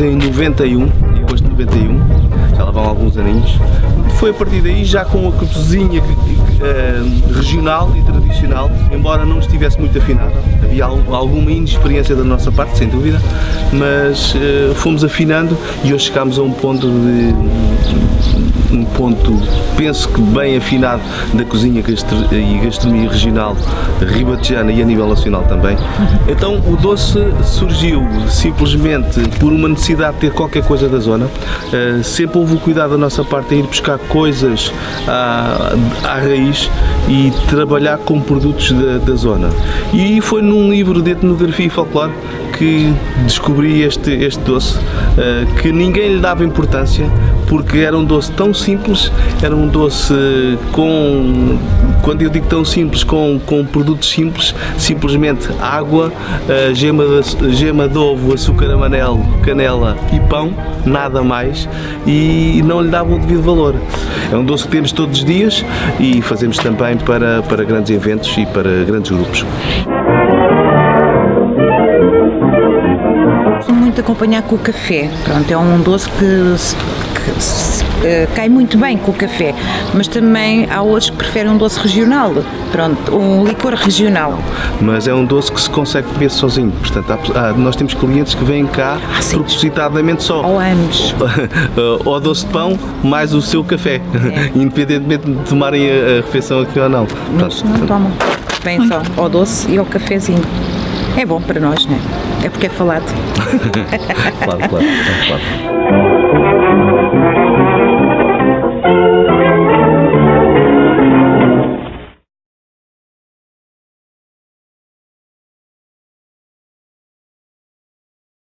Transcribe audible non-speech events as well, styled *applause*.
91, em agosto de 91, já lá vão alguns aninhos. Foi a partir daí já com a cozinha uh, regional e tradicional, embora não estivesse muito afinada. Havia alguma inexperiência da nossa parte, sem dúvida, mas uh, fomos afinando e hoje chegámos a um ponto de um ponto, penso que bem afinado da cozinha e gastronomia regional ribatejana e a nível nacional também. Então o doce surgiu simplesmente por uma necessidade de ter qualquer coisa da zona. Uh, sempre houve o cuidado da nossa parte em ir buscar coisas à, à raiz e trabalhar com produtos da, da zona. E foi num livro de etnografia e folclore que descobri este, este doce, uh, que ninguém lhe dava importância, porque era um doce tão simples, era um doce com, quando eu digo tão simples, com, com produtos simples, simplesmente água, uh, gema, de, gema de ovo, açúcar amarelo, canela e pão, nada mais, e não lhe dava o devido valor. É um doce que temos todos os dias e fazemos também para, para grandes eventos e para grandes grupos. Muito de acompanhar com o café. Pronto, é um doce que, que uh, cai muito bem com o café, mas também há outros que preferem um doce regional, pronto, um licor regional. Mas é um doce que se consegue beber sozinho, portanto há, há, nós temos clientes que vêm cá ah, propositadamente só. Ou anos. *laughs* ou doce de pão mais o seu café, é. *laughs* independentemente de tomarem a, a, refeição aqui ou não. Mas portanto, não tomam, vêm só ao doce e ao cafezinho. É bom para nós, não é? é porque é falado. *laughs* claro, claro, claro. claro.